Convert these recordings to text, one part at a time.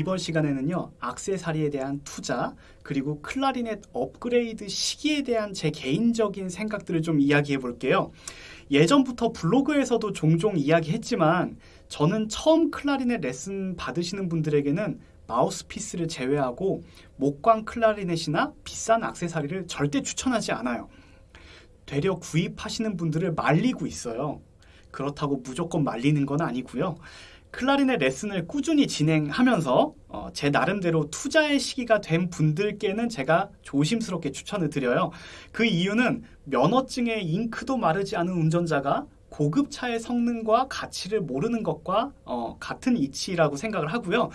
이번 시간에는요 악세사리에 대한 투자 그리고 클라리넷 업그레이드 시기에 대한 제 개인적인 생각들을 좀 이야기해 볼게요. 예전부터 블로그에서도 종종 이야기했지만 저는 처음 클라리넷 레슨 받으시는 분들에게는 마우스피스를 제외하고 목광 클라리넷이나 비싼 악세사리를 절대 추천하지 않아요. 되려 구입하시는 분들을 말리고 있어요. 그렇다고 무조건 말리는 건 아니고요 클라리넷 레슨을 꾸준히 진행하면서 어, 제 나름대로 투자의 시기가 된 분들께는 제가 조심스럽게 추천을 드려요. 그 이유는 면허증에 잉크도 마르지 않은 운전자가 고급 차의 성능과 가치를 모르는 것과 어, 같은 이치라고 생각을 하고요.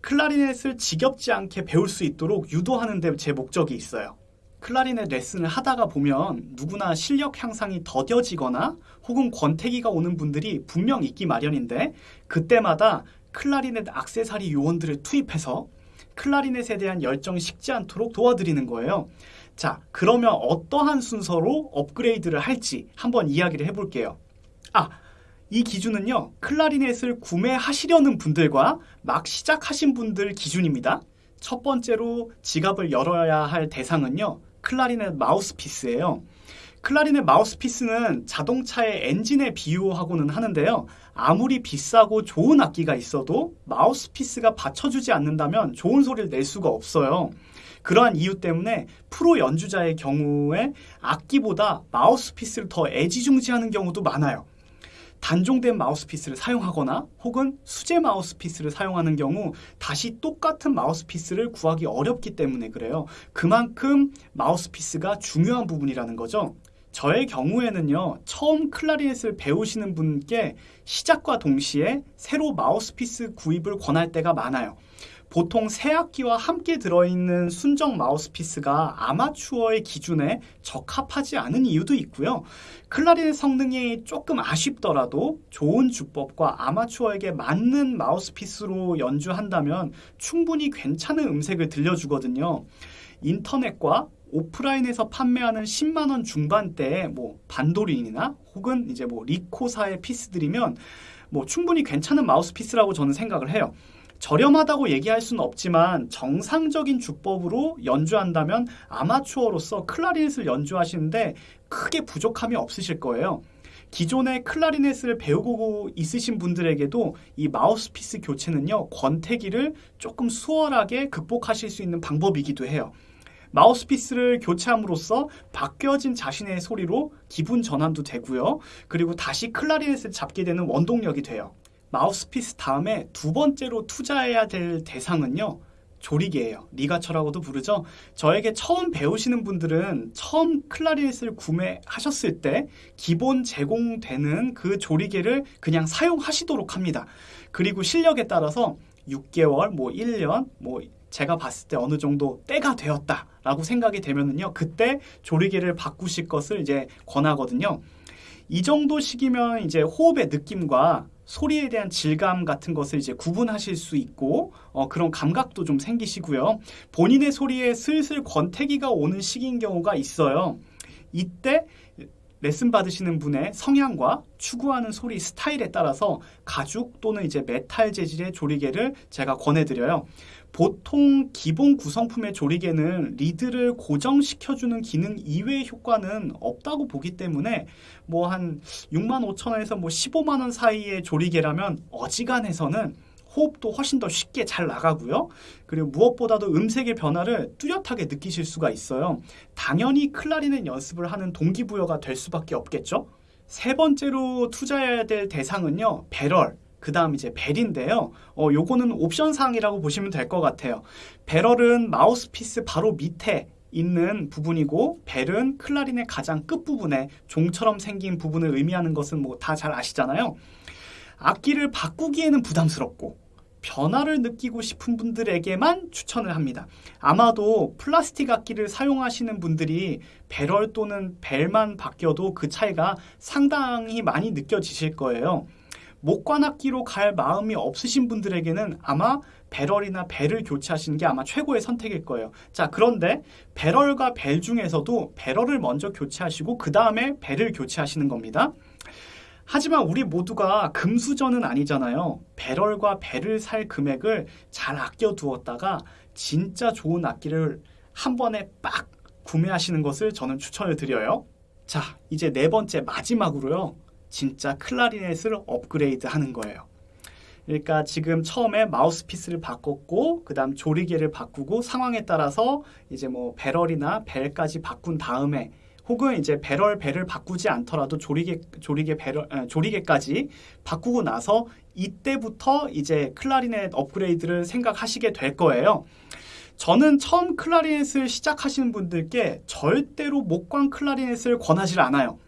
클라리넷을 지겹지 않게 배울 수 있도록 유도하는 데 제 목적이 있어요. 클라리넷 레슨을 하다가 보면 누구나 실력 향상이 더뎌지거나 혹은 권태기가 오는 분들이 분명 있기 마련인데 그때마다 클라리넷 악세사리 요원들을 투입해서 클라리넷에 대한 열정이 식지 않도록 도와드리는 거예요. 자, 그러면 어떠한 순서로 업그레이드를 할지 한번 이야기를 해볼게요. 아, 이 기준은요. 클라리넷을 구매하시려는 분들과 막 시작하신 분들 기준입니다. 첫 번째로 지갑을 열어야 할 대상은요. 클라리넷 마우스피스예요. 클라리넷 마우스피스는 자동차의 엔진에 비유하고는 하는데요. 아무리 비싸고 좋은 악기가 있어도 마우스피스가 받쳐주지 않는다면 좋은 소리를 낼 수가 없어요. 그러한 이유 때문에 프로 연주자의 경우에 악기보다 마우스피스를 더 애지중지하는 경우도 많아요. 단종된 마우스피스를 사용하거나 혹은 수제 마우스피스를 사용하는 경우 다시 똑같은 마우스피스를 구하기 어렵기 때문에 그래요. 그만큼 마우스피스가 중요한 부분이라는 거죠. 저의 경우에는요 처음 클라리넷을 배우시는 분께 시작과 동시에 새로 마우스피스 구입을 권할 때가 많아요 보통 새 악기와 함께 들어있는 순정 마우스피스가 아마추어의 기준에 적합하지 않은 이유도 있고요. 클라리넷 성능이 조금 아쉽더라도 좋은 주법과 아마추어에게 맞는 마우스피스로 연주한다면 충분히 괜찮은 음색을 들려주거든요. 인터넷과 오프라인에서 판매하는 10만원 중반대의 뭐 반도린이나 혹은 이제 뭐 리코사의 피스들이면 뭐 충분히 괜찮은 마우스피스라고 저는 생각을 해요. 저렴하다고 얘기할 수는 없지만 정상적인 주법으로 연주한다면 아마추어로서 클라리넷을 연주하시는데 크게 부족함이 없으실 거예요. 기존의 클라리넷을 배우고 있으신 분들에게도 이 마우스피스 교체는요 권태기를 조금 수월하게 극복하실 수 있는 방법이기도 해요. 마우스피스를 교체함으로써 바뀌어진 자신의 소리로 기분 전환도 되고요. 그리고 다시 클라리넷을 잡게 되는 원동력이 돼요. 마우스피스 다음에 두 번째로 투자해야 될 대상은요. 조리개예요. 리가처라고도 부르죠. 저에게 처음 배우시는 분들은 처음 클라리넷을 구매하셨을 때 기본 제공되는 그 조리개를 그냥 사용하시도록 합니다. 그리고 실력에 따라서 6개월, 뭐 1년, 뭐 제가 봤을 때 어느 정도 때가 되었다라고 생각이 되면은요. 그때 조리개를 바꾸실 것을 이제 권하거든요. 이 정도 시기면 이제 호흡의 느낌과 소리에 대한 질감 같은 것을 이제 구분하실 수 있고 어, 그런 감각도 좀 생기시고요. 본인의 소리에 슬슬 권태기가 오는 시기인 경우가 있어요. 이때 레슨 받으시는 분의 성향과 추구하는 소리 스타일에 따라서 가죽 또는 이제 메탈 재질의 조리개를 제가 권해드려요. 보통 기본 구성품의 조리개는 리드를 고정시켜주는 기능 이외의 효과는 없다고 보기 때문에 뭐 한 6만 5천 원에서 뭐 15만 원 사이의 조리개라면 어지간해서는 호흡도 훨씬 더 쉽게 잘 나가고요. 그리고 무엇보다도 음색의 변화를 뚜렷하게 느끼실 수가 있어요. 당연히 클라리넷 연습을 하는 동기부여가 될 수밖에 없겠죠. 세 번째로 투자해야 될 대상은요. 배럴. 그 다음 이제 벨인데요. 어, 요거는 옵션 사항이라고 보시면 될 것 같아요. 배럴은 마우스피스 바로 밑에 있는 부분이고 벨은 클라린의 가장 끝부분에 종처럼 생긴 부분을 의미하는 것은 뭐 다 잘 아시잖아요. 악기를 바꾸기에는 부담스럽고 변화를 느끼고 싶은 분들에게만 추천을 합니다. 아마도 플라스틱 악기를 사용하시는 분들이 배럴 또는 벨만 바뀌어도 그 차이가 상당히 많이 느껴지실 거예요. 목관악기로 갈 마음이 없으신 분들에게는 아마 배럴이나 벨을 교체하시는 게 아마 최고의 선택일 거예요. 자 그런데 배럴과 벨 중에서도 배럴을 먼저 교체하시고 그 다음에 벨을 교체하시는 겁니다. 하지만 우리 모두가 금수저는 아니잖아요. 배럴과 배를 살 금액을 잘 아껴두었다가 진짜 좋은 악기를 한 번에 빡 구매하시는 것을 저는 추천을 드려요. 자, 이제 네 번째 마지막으로요. 진짜 클라리넷을 업그레이드 하는 거예요. 그러니까 지금 처음에 마우스피스를 바꿨고 그 다음 조리개를 바꾸고 상황에 따라서 이제 뭐 배럴이나 벨까지 바꾼 다음에 혹은 이제 배럴 벨을 바꾸지 않더라도 조리개 조리개 배럴 아, 조리개까지 바꾸고 나서 이때부터 이제 클라리넷 업그레이드를 생각하시게 될 거예요. 저는 처음 클라리넷을 시작하시는 분들께 절대로 목광 클라리넷을 권하지 않아요.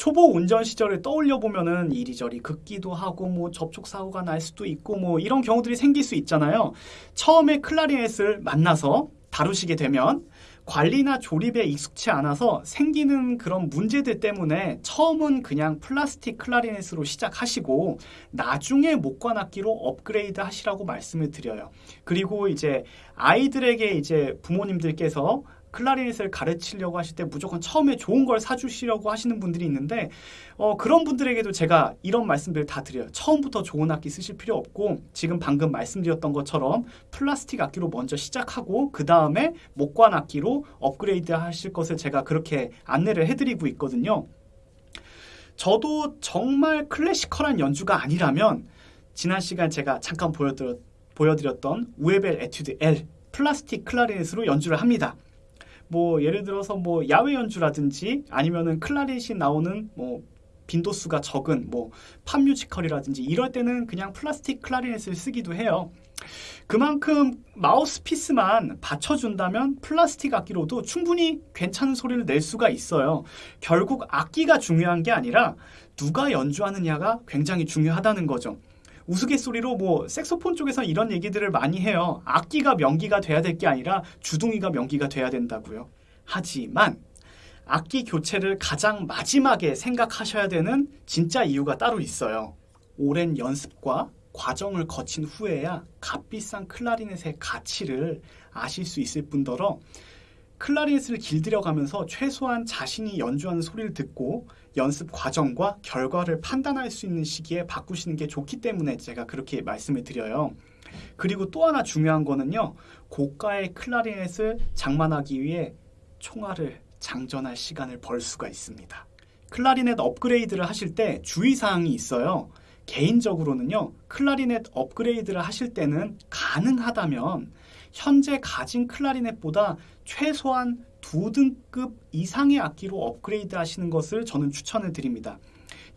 초보 운전 시절을 떠올려 보면은 이리저리 긋기도 하고 뭐 접촉 사고가 날 수도 있고 뭐 이런 경우들이 생길 수 있잖아요. 처음에 클라리넷을 만나서 다루시게 되면 관리나 조립에 익숙치 않아서 생기는 그런 문제들 때문에 처음은 그냥 플라스틱 클라리넷으로 시작하시고 나중에 목관악기로 업그레이드 하시라고 말씀을 드려요. 그리고 이제 아이들에게 이제 부모님들께서 클라리넷을 가르치려고 하실 때 무조건 처음에 좋은 걸 사주시려고 하시는 분들이 있는데 어, 그런 분들에게도 제가 이런 말씀들 다 드려요. 처음부터 좋은 악기 쓰실 필요 없고 지금 방금 말씀드렸던 것처럼 플라스틱 악기로 먼저 시작하고 그 다음에 목관 악기로 업그레이드 하실 것을 제가 그렇게 안내를 해드리고 있거든요. 저도 정말 클래시컬한 연주가 아니라면 지난 시간 제가 잠깐 보여드렸, 보여드렸던 우에벨 에튜드 L 플라스틱 클라리넷으로 연주를 합니다. 뭐 예를 들어서 뭐 야외 연주라든지 아니면은 클라리넷이 나오는 뭐 빈도수가 적은 뭐 팝뮤지컬이라든지 이럴 때는 그냥 플라스틱 클라리넷을 쓰기도 해요. 그만큼 마우스피스만 받쳐준다면 플라스틱 악기로도 충분히 괜찮은 소리를 낼 수가 있어요. 결국 악기가 중요한 게 아니라 누가 연주하느냐가 굉장히 중요하다는 거죠. 우스갯소리로 뭐 색소폰 쪽에서 이런 얘기들을 많이 해요. 악기가 명기가 돼야 될 게 아니라 주둥이가 명기가 돼야 된다고요. 하지만 악기 교체를 가장 마지막에 생각하셔야 되는 진짜 이유가 따로 있어요. 오랜 연습과 과정을 거친 후에야 값비싼 클라리넷의 가치를 아실 수 있을 뿐더러 클라리넷을 길들여가면서 최소한 자신이 연주하는 소리를 듣고 연습 과정과 결과를 판단할 수 있는 시기에 바꾸시는 게 좋기 때문에 제가 그렇게 말씀을 드려요. 그리고 또 하나 중요한 거는요. 고가의 클라리넷을 장만하기 위해 총알을 장전할 시간을 벌 수가 있습니다. 클라리넷 업그레이드를 하실 때 주의사항이 있어요. 개인적으로는요, 클라리넷 업그레이드를 하실 때는 가능하다면 현재 가진 클라리넷보다 최소한 두 등급 이상의 악기로 업그레이드 하시는 것을 저는 추천을 드립니다.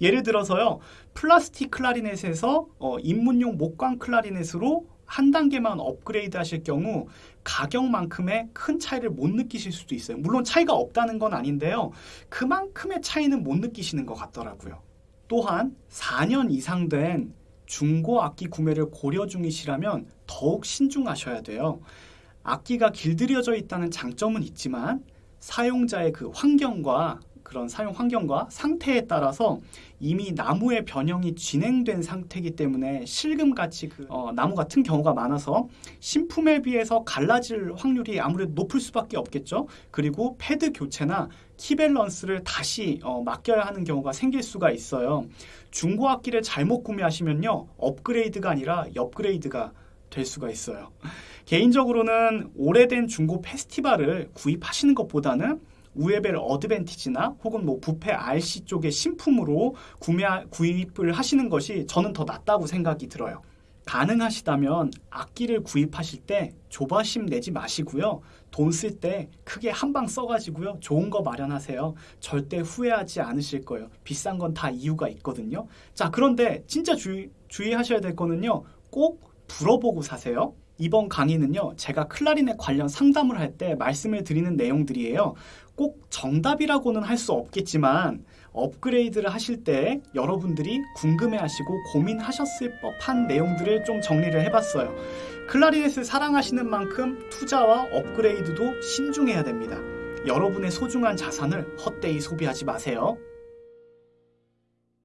예를 들어서요, 플라스틱 클라리넷에서 어, 입문용 목광 클라리넷으로 한 단계만 업그레이드 하실 경우 가격만큼의 큰 차이를 못 느끼실 수도 있어요. 물론 차이가 없다는 건 아닌데요. 그만큼의 차이는 못 느끼시는 것 같더라고요. 또한 4년 이상 된 중고 악기 구매를 고려 중이시라면 더욱 신중하셔야 돼요. 악기가 길들여져 있다는 장점은 있지만 사용자의 그 환경과 그런 사용 환경과 상태에 따라서 이미 나무의 변형이 진행된 상태이기 때문에 실금같이 그 어, 나무 같은 경우가 많아서 신품에 비해서 갈라질 확률이 아무래도 높을 수밖에 없겠죠. 그리고 패드 교체나 키 밸런스를 다시 어, 맡겨야 하는 경우가 생길 수가 있어요. 중고 악기를 잘못 구매하시면요 업그레이드가 아니라 업그레이드가 될 수가 있어요. 개인적으로는 오래된 중고 페스티벌을 구입하시는 것보다는 우에벨 어드밴티지나 혹은 뭐 부페 RC 쪽의 신품으로 구매 구입을 하시는 것이 저는 더 낫다고 생각이 들어요. 가능하시다면 악기를 구입하실 때 조바심 내지 마시고요. 돈 쓸 때 크게 한 방 써가지고요. 좋은 거 마련하세요. 절대 후회하지 않으실 거예요. 비싼 건 다 이유가 있거든요. 자, 그런데 진짜 주의, 주의하셔야 될 거는요. 꼭 불어보고 사세요. 이번 강의는요, 제가 클라리넷 관련 상담을 할 때 말씀을 드리는 내용들이에요. 꼭 정답이라고는 할 수 없겠지만, 업그레이드를 하실 때 여러분들이 궁금해 하시고 고민하셨을 법한 내용들을 좀 정리를 해봤어요. 클라리넷을 사랑하시는 만큼 투자와 업그레이드도 신중해야 됩니다. 여러분의 소중한 자산을 헛되이 소비하지 마세요.